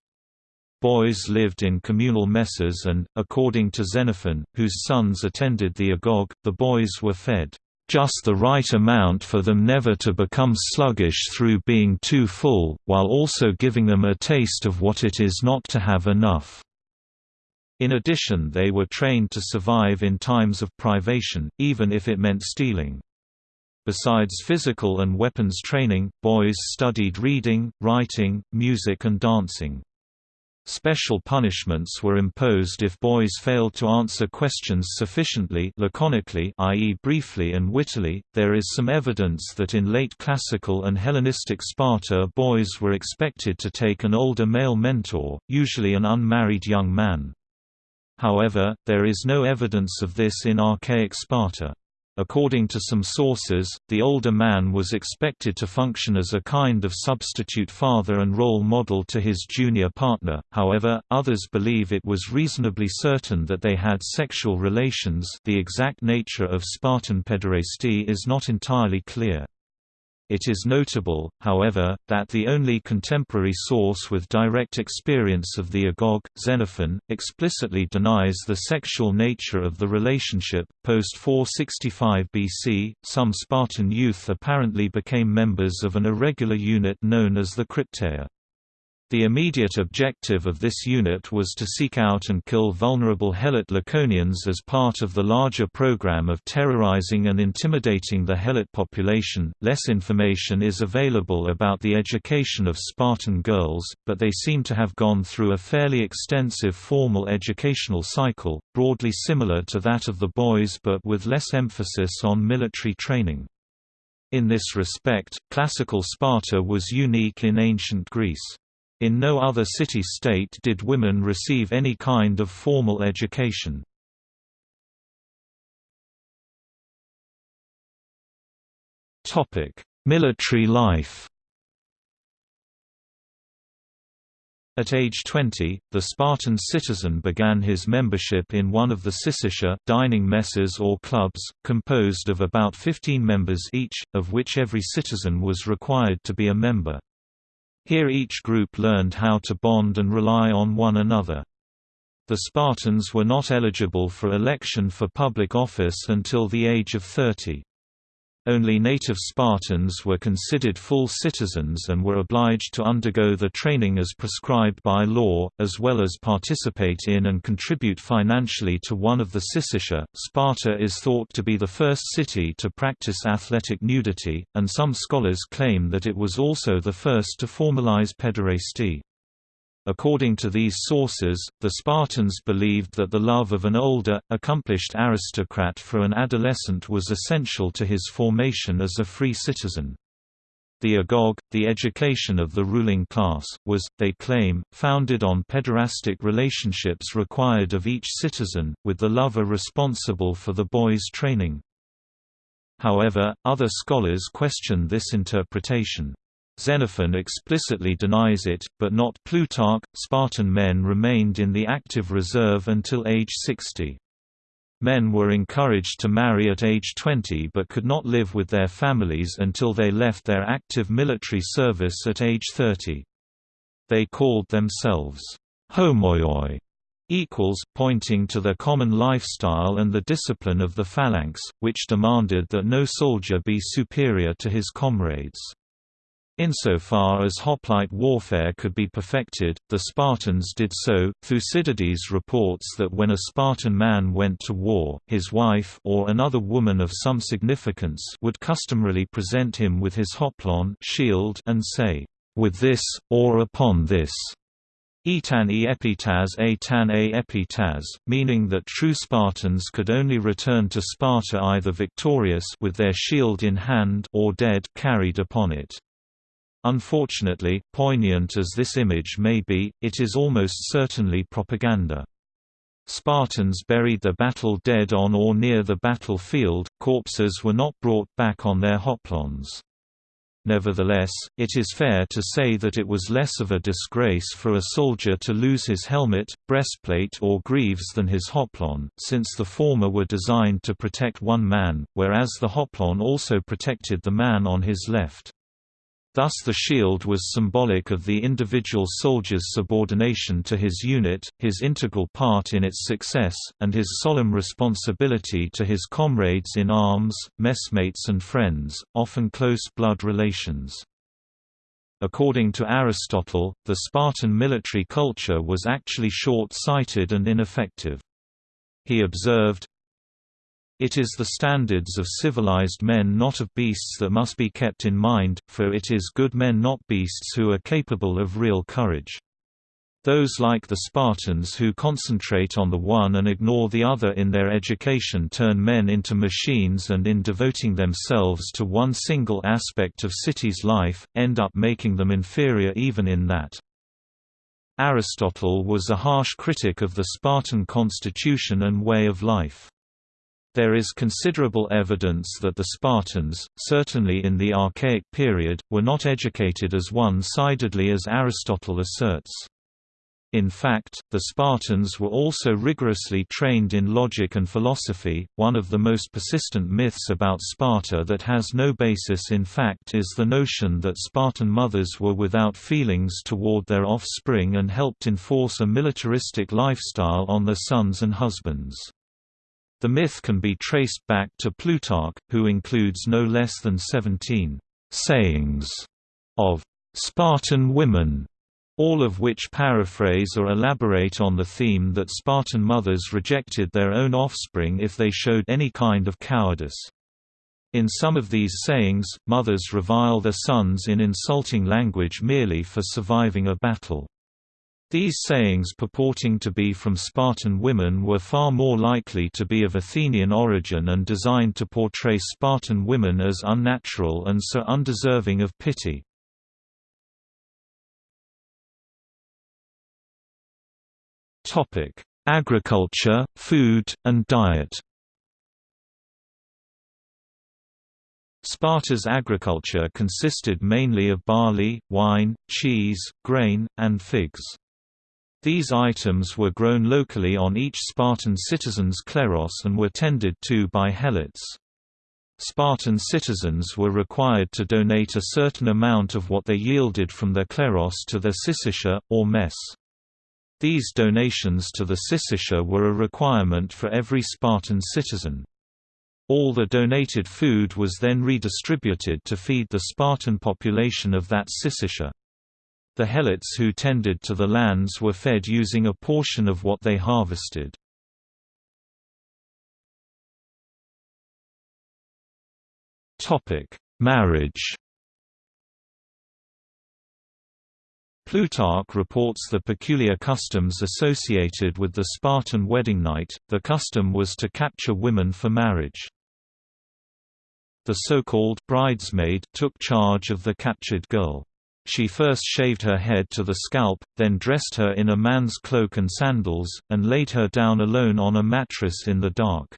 Boys lived in communal messes and, according to Xenophon, whose sons attended the agoge, the boys were fed just the right amount for them never to become sluggish through being too full, while also giving them a taste of what it is not to have enough. In addition they were trained to survive in times of privation, even if it meant stealing. Besides physical and weapons training, boys studied reading, writing, music and dancing. Special punishments were imposed if boys failed to answer questions sufficiently laconically i.e. briefly and wittily. There is some evidence that in late classical and Hellenistic Sparta boys were expected to take an older male mentor, usually an unmarried young man. However, there is no evidence of this in archaic Sparta. According to some sources, the older man was expected to function as a kind of substitute father and role model to his junior partner, however, others believe it was reasonably certain that they had sexual relations the exact nature of Spartan pederasty is not entirely clear. It is notable, however, that the only contemporary source with direct experience of the agoge, Xenophon, explicitly denies the sexual nature of the relationship. Post 465 BC, some Spartan youth apparently became members of an irregular unit known as the Crypteia. The immediate objective of this unit was to seek out and kill vulnerable Helot Laconians as part of the larger program of terrorizing and intimidating the Helot population. Less information is available about the education of Spartan girls, but they seem to have gone through a fairly extensive formal educational cycle, broadly similar to that of the boys but with less emphasis on military training. In this respect, classical Sparta was unique in ancient Greece. In no other city-state did women receive any kind of formal education. Military life At age 20, the Spartan citizen began his membership in one of the syssitia dining messes or clubs, composed of about 15 members each, of which every citizen was required to be a member. Here each group learned how to bond and rely on one another. The Spartans were not eligible for election for public office until the age of 30. Only native Spartans were considered full citizens and were obliged to undergo the training as prescribed by law, as well as participate in and contribute financially to one of the syssitia. Sparta is thought to be the first city to practice athletic nudity, and some scholars claim that it was also the first to formalize pederasty. According to these sources, the Spartans believed that the love of an older, accomplished aristocrat for an adolescent was essential to his formation as a free citizen. The agoge, the education of the ruling class, was, they claim, founded on pederastic relationships required of each citizen, with the lover responsible for the boy's training. However, other scholars question this interpretation. Xenophon explicitly denies it, but not Plutarch. Spartan men remained in the active reserve until age 60. Men were encouraged to marry at age 20 but could not live with their families until they left their active military service at age 30. They called themselves homoioi, equals, pointing to their common lifestyle and the discipline of the phalanx, which demanded that no soldier be superior to his comrades. Insofar as hoplite warfare could be perfected, the Spartans did so. Thucydides reports that when a Spartan man went to war, his wife or another woman of some significance would customarily present him with his hoplon shield and say, "With this, or upon this." Etan e epitas a tan a epitas, meaning that true Spartans could only return to Sparta either victorious with their shield in hand or dead carried upon it. Unfortunately, poignant as this image may be, it is almost certainly propaganda. Spartans buried their battle dead on or near the battlefield, corpses were not brought back on their hoplons. Nevertheless, it is fair to say that it was less of a disgrace for a soldier to lose his helmet, breastplate or greaves than his hoplon, since the former were designed to protect one man, whereas the hoplon also protected the man on his left. Thus the shield was symbolic of the individual soldier's subordination to his unit, his integral part in its success, and his solemn responsibility to his comrades in arms, messmates and friends, often close blood relations. According to Aristotle, the Spartan military culture was actually short-sighted and ineffective. He observed, it is the standards of civilized men not of beasts that must be kept in mind, for it is good men not beasts who are capable of real courage. Those like the Spartans who concentrate on the one and ignore the other in their education turn men into machines and in devoting themselves to one single aspect of city's life, end up making them inferior even in that. Aristotle was a harsh critic of the Spartan constitution and way of life. There is considerable evidence that the Spartans, certainly in the Archaic period, were not educated as one-sidedly as Aristotle asserts. In fact, the Spartans were also rigorously trained in logic and philosophy. One of the most persistent myths about Sparta that has no basis in fact is the notion that Spartan mothers were without feelings toward their offspring and helped enforce a militaristic lifestyle on their sons and husbands. The myth can be traced back to Plutarch, who includes no less than 17 sayings of Spartan women, all of which paraphrase or elaborate on the theme that Spartan mothers rejected their own offspring if they showed any kind of cowardice. In some of these sayings, mothers revile their sons in insulting language merely for surviving a battle. These sayings purporting to be from Spartan women were far more likely to be of Athenian origin and designed to portray Spartan women as unnatural and so undeserving of pity. Agriculture, food, and diet Sparta's agriculture consisted mainly of barley, wine, cheese, grain, and figs. These items were grown locally on each Spartan citizen's kleros and were tended to by helots. Spartan citizens were required to donate a certain amount of what they yielded from their kleros to their syssitia, or mess. These donations to the syssitia were a requirement for every Spartan citizen. All the donated food was then redistributed to feed the Spartan population of that syssitia. The helots who tended to the lands were fed using a portion of what they harvested. Marriage Plutarch reports the peculiar customs associated with the Spartan wedding night. The custom was to capture women for marriage. The so-called bridesmaid took charge of the captured girl. She first shaved her head to the scalp, then dressed her in a man's cloak and sandals, and laid her down alone on a mattress in the dark.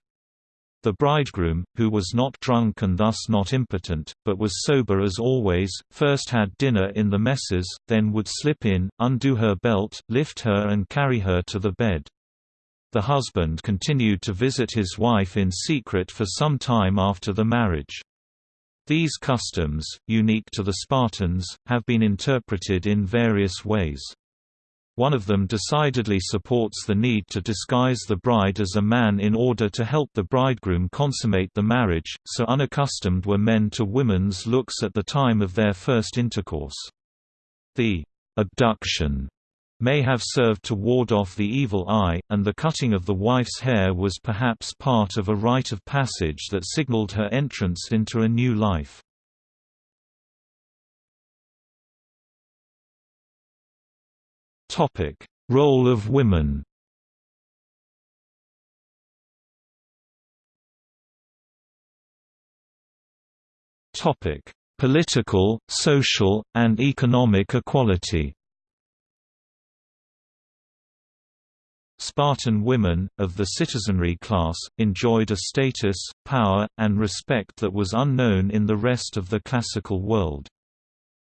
The bridegroom, who was not drunk and thus not impotent, but was sober as always, first had dinner in the messes, then would slip in, undo her belt, lift her and carry her to the bed. The husband continued to visit his wife in secret for some time after the marriage. These customs, unique to the Spartans, have been interpreted in various ways. One of them decidedly supports the need to disguise the bride as a man in order to help the bridegroom consummate the marriage, so unaccustomed were men to women's looks at the time of their first intercourse. The abduction may have served to ward off the evil eye, and the cutting of the wife's hair was perhaps part of a rite of passage that signaled her entrance into a new life. Topic: Role of women. Topic: Political, social, and economic equality. Spartan women, of the citizenry class, enjoyed a status, power, and respect that was unknown in the rest of the classical world.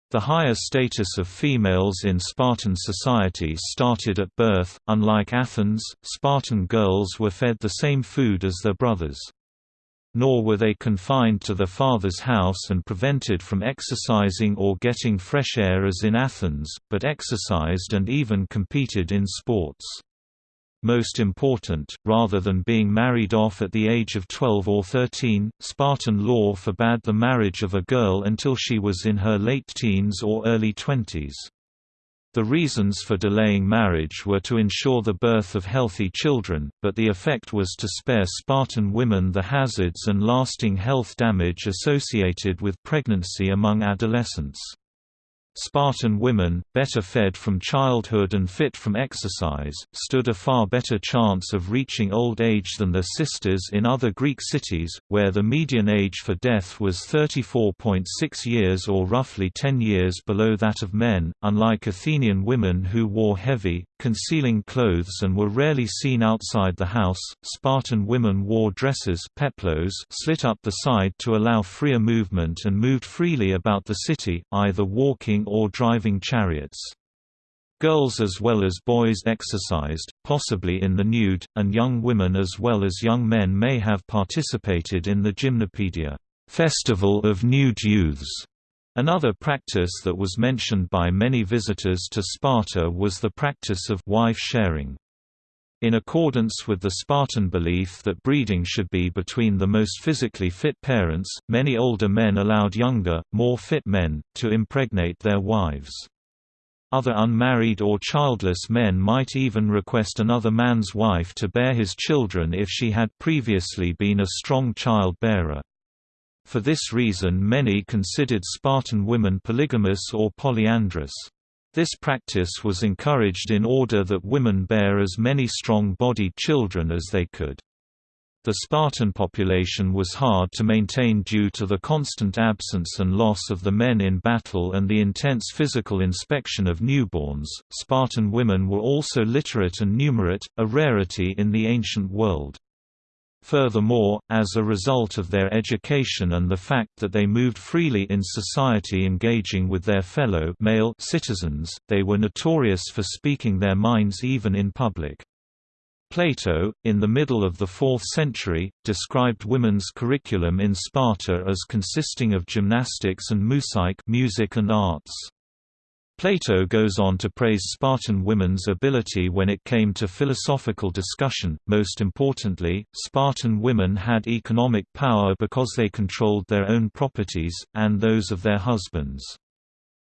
The higher status of females in Spartan society started at birth. Unlike Athens, Spartan girls were fed the same food as their brothers. Nor were they confined to their father's house and prevented from exercising or getting fresh air as in Athens, but exercised and even competed in sports most important, rather than being married off at the age of 12 or 13, Spartan law forbade the marriage of a girl until she was in her late teens or early twenties. The reasons for delaying marriage were to ensure the birth of healthy children, but the effect was to spare Spartan women the hazards and lasting health damage associated with pregnancy among adolescents. Spartan women, better fed from childhood and fit from exercise, stood a far better chance of reaching old age than their sisters in other Greek cities, where the median age for death was 34.6 years or roughly 10 years below that of men. Unlike Athenian women who wore heavy, concealing clothes and were rarely seen outside the house, Spartan women wore dresses peplos slit up the side to allow freer movement and moved freely about the city, either walking or driving chariots. Girls as well as boys exercised, possibly in the nude, and young women as well as young men may have participated in the gymnopedia festival of nude youths. Another practice that was mentioned by many visitors to Sparta was the practice of wife sharing. In accordance with the Spartan belief that breeding should be between the most physically fit parents, many older men allowed younger, more fit men, to impregnate their wives. Other unmarried or childless men might even request another man's wife to bear his children if she had previously been a strong child-bearer. For this reason many considered Spartan women polygamous or polyandrous. This practice was encouraged in order that women bear as many strong-bodied children as they could. The Spartan population was hard to maintain due to the constant absence and loss of the men in battle and the intense physical inspection of newborns. Spartan women were also literate and numerate, a rarity in the ancient world. Furthermore, as a result of their education and the fact that they moved freely in society engaging with their fellow male citizens, they were notorious for speaking their minds even in public. Plato, in the middle of the 4th century, described women's curriculum in Sparta as consisting of gymnastics and musike music and arts. Plato goes on to praise Spartan women's ability when it came to philosophical discussion. Most importantly, Spartan women had economic power because they controlled their own properties, and those of their husbands.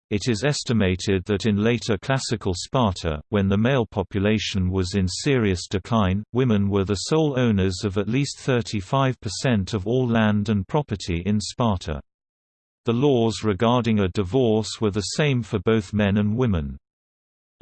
It is estimated that in later classical Sparta, when the male population was in serious decline, women were the sole owners of at least 35% of all land and property in Sparta. The laws regarding a divorce were the same for both men and women.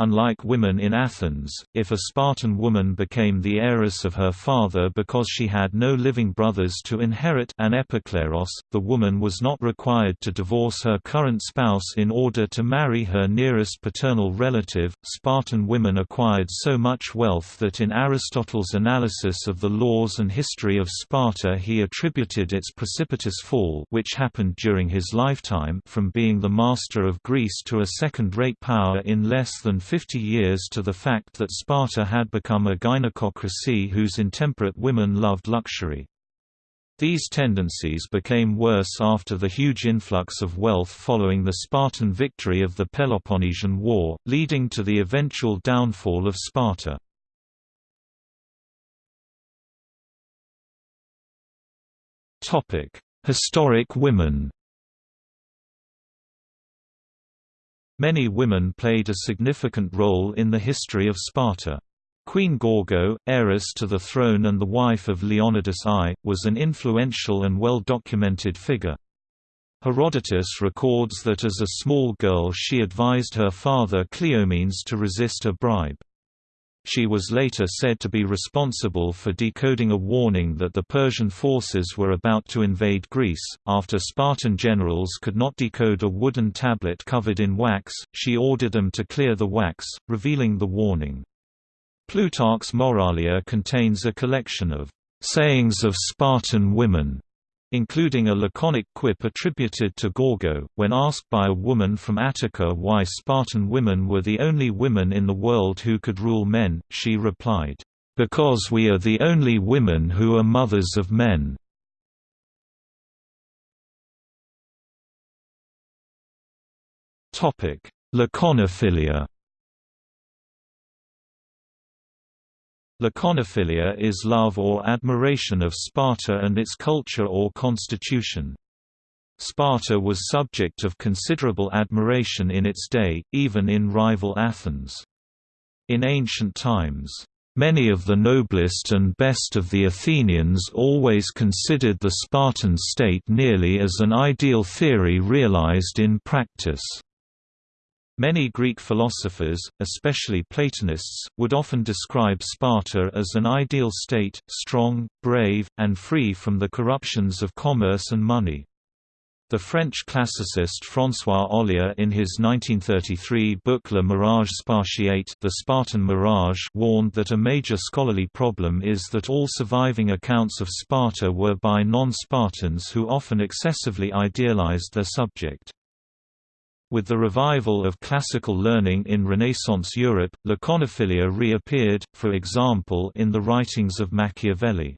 Unlike women in Athens, if a Spartan woman became the heiress of her father because she had no living brothers to inherit an epikleros, the woman was not required to divorce her current spouse in order to marry her nearest paternal relative. Spartan women acquired so much wealth that in Aristotle's analysis of the laws and history of Sparta he attributed its precipitous fall which happened during his lifetime from being the master of Greece to a second-rate power in less than 50 years to the fact that Sparta had become a gynecocracy whose intemperate women loved luxury. These tendencies became worse after the huge influx of wealth following the Spartan victory of the Peloponnesian War, leading to the eventual downfall of Sparta. Historic women Many women played a significant role in the history of Sparta. Queen Gorgo, heiress to the throne and the wife of Leonidas I, was an influential and well-documented figure. Herodotus records that as a small girl she advised her father Cleomenes to resist a bribe. She was later said to be responsible for decoding a warning that the Persian forces were about to invade Greece. After Spartan generals could not decode a wooden tablet covered in wax, she ordered them to clear the wax, revealing the warning. Plutarch's Moralia contains a collection of sayings of Spartan women including a laconic quip attributed to Gorgo. When asked by a woman from Attica why Spartan women were the only women in the world who could rule men, she replied, Because we are the only women who are mothers of men. Laconophilia Laconophilia is love or admiration of Sparta and its culture or constitution. Sparta was subject of considerable admiration in its day, even in rival Athens. In ancient times, Many of the noblest and best of the Athenians always considered the Spartan state nearly as an ideal theory realized in practice. Many Greek philosophers, especially Platonists, would often describe Sparta as an ideal state, strong, brave, and free from the corruptions of commerce and money. The French classicist François Ollier in his 1933 book Le Mirage Spartiate The Spartan Mirage warned that a major scholarly problem is that all surviving accounts of Sparta were by non-Spartans who often excessively idealized their subject. With the revival of classical learning in Renaissance Europe, laconophilia reappeared, for example in the writings of Machiavelli.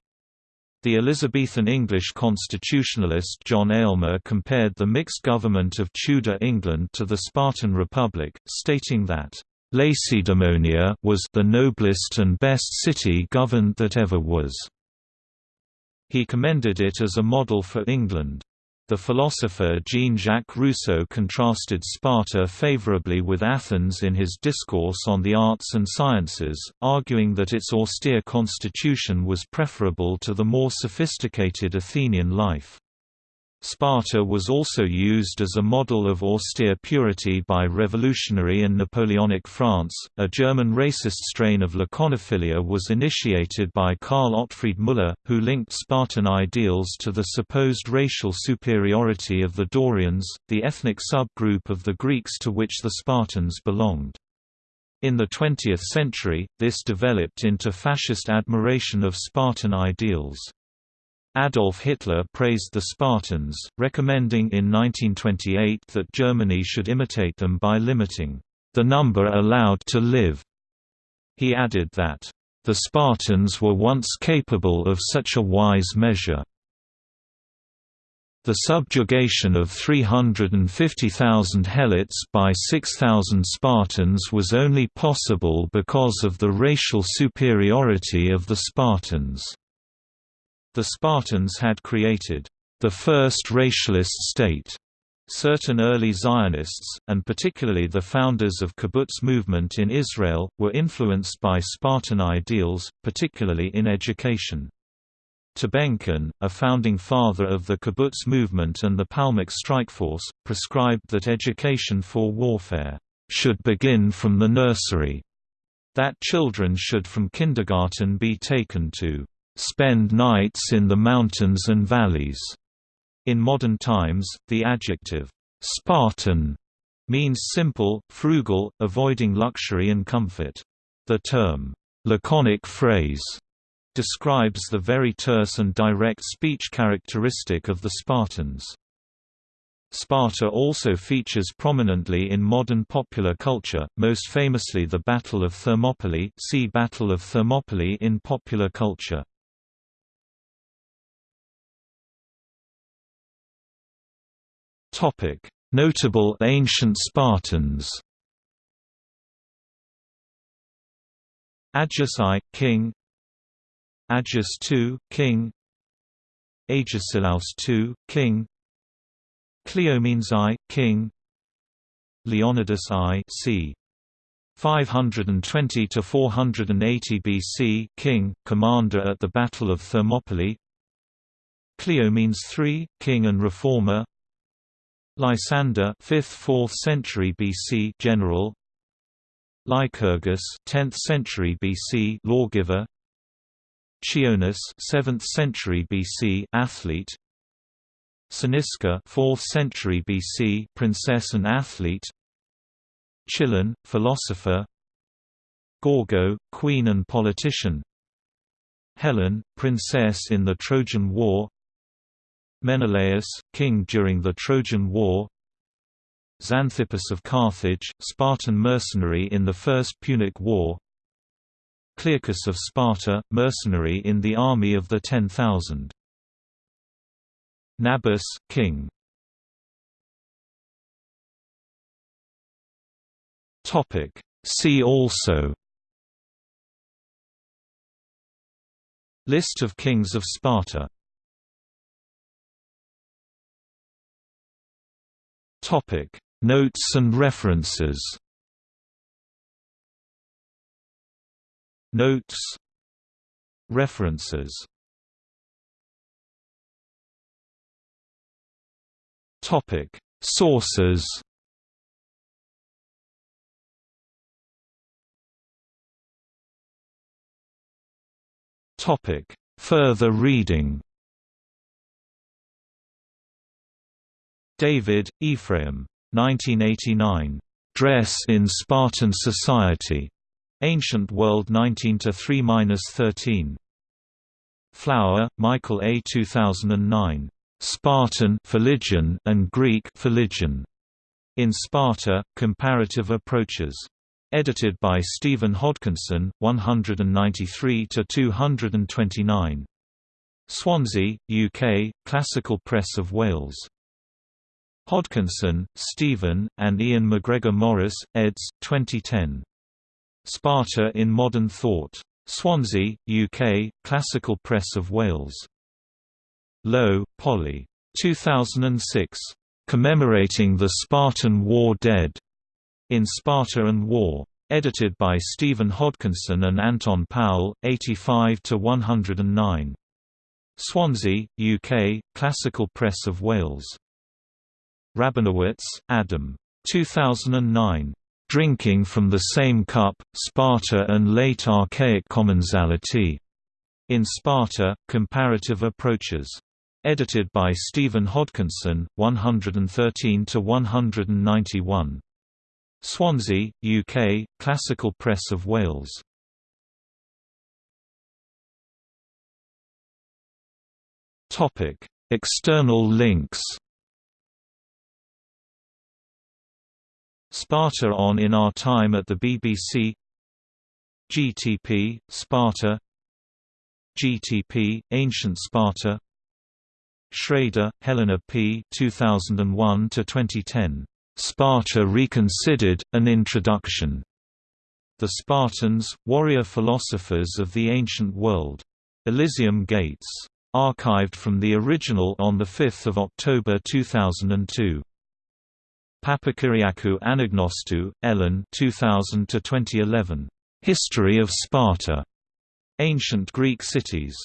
The Elizabethan English constitutionalist John Aylmer compared the mixed government of Tudor England to the Spartan Republic, stating that, Lacedaemonia was the noblest and best city governed that ever was. He commended it as a model for England. The philosopher Jean-Jacques Rousseau contrasted Sparta favorably with Athens in his Discourse on the Arts and Sciences, arguing that its austere constitution was preferable to the more sophisticated Athenian life. Sparta was also used as a model of austere purity by revolutionary and Napoleonic France. A German racist strain of laconophilia was initiated by Karl Otfried Müller, who linked Spartan ideals to the supposed racial superiority of the Dorians, the ethnic subgroup of the Greeks to which the Spartans belonged. In the 20th century, this developed into fascist admiration of Spartan ideals. Adolf Hitler praised the Spartans, recommending in 1928 that Germany should imitate them by limiting the number allowed to live. He added that, "...the Spartans were once capable of such a wise measure." The subjugation of 350,000 Helots by 6,000 Spartans was only possible because of the racial superiority of the Spartans. The Spartans had created the first racialist state. Certain early Zionists, and particularly the founders of kibbutz movement in Israel, were influenced by Spartan ideals, particularly in education. Tabenkin, a founding father of the kibbutz movement and the Palmach strikeforce, prescribed that education for warfare should begin from the nursery, that children should from kindergarten be taken to spend nights in the mountains and valleys. In modern times, the adjective Spartan means simple, frugal, avoiding luxury and comfort. The term laconic phrase describes the very terse and direct speech characteristic of the Spartans. Sparta also features prominently in modern popular culture, most famously the Battle of Thermopylae see Battle of Thermopylae in popular culture. Topic: Notable ancient Spartans. Agis I, king. Agis II, king. Agesilaus II, king. Cleomenes I, king. Leonidas I, c. 520 to 480 BC, king, commander at the Battle of Thermopylae. Cleomenes III, king and reformer. Lysander 5th–4th century BC general. Lycurgus 10th century BC lawgiver. Chionis 7th century BC athlete. Cynisca 4th century BC princess and athlete. Chilon philosopher. Gorgo queen and politician. Helen princess in the Trojan War Menelaus, king during the Trojan War. Xanthippus of Carthage, Spartan mercenary in the First Punic War. Clearchus of Sparta, mercenary in the army of the Ten Thousand. Nabis, king. See also. List of kings of Sparta Topic: Notes and references. Notes. References. Topic. Sources. Topic. Further reading David, Ephraim. 1989. Dress in Spartan Society. Ancient World 19-3-13. Flower, Michael A. 2009. Spartan Phrygian and Greek Phrygian. In Sparta, Comparative Approaches. Edited by Stephen Hodkinson, 193–229. Swansea, UK, Classical Press of Wales. Hodkinson, Stephen, and Ian McGregor Morris, eds. 2010. Sparta in Modern Thought. Swansea, UK, Classical Press of Wales. Lowe, Polly. 2006. Commemorating the Spartan War Dead. In Sparta and War. Edited by Stephen Hodkinson and Anton Powell, 85–109. Swansea, UK, Classical Press of Wales. Rabinowitz, Adam. 2009. Drinking from the Same Cup, Sparta and Late Archaic Commensality. In Sparta, Comparative Approaches. Edited by Stephen Hodkinson, 113–191. Swansea, UK, Classical Press of Wales. External links. Sparta on In Our Time at the BBC GTP, Sparta GTP, Ancient Sparta Schrader, Helena P. 2001–2010. Sparta Reconsidered, An Introduction. The Spartans, Warrior Philosophers of the Ancient World. Elysium Gates. Archived from the original on 5 October 2002. Papakyriakou Anagnostou, Ellen 2000 History of Sparta. Ancient Greek Cities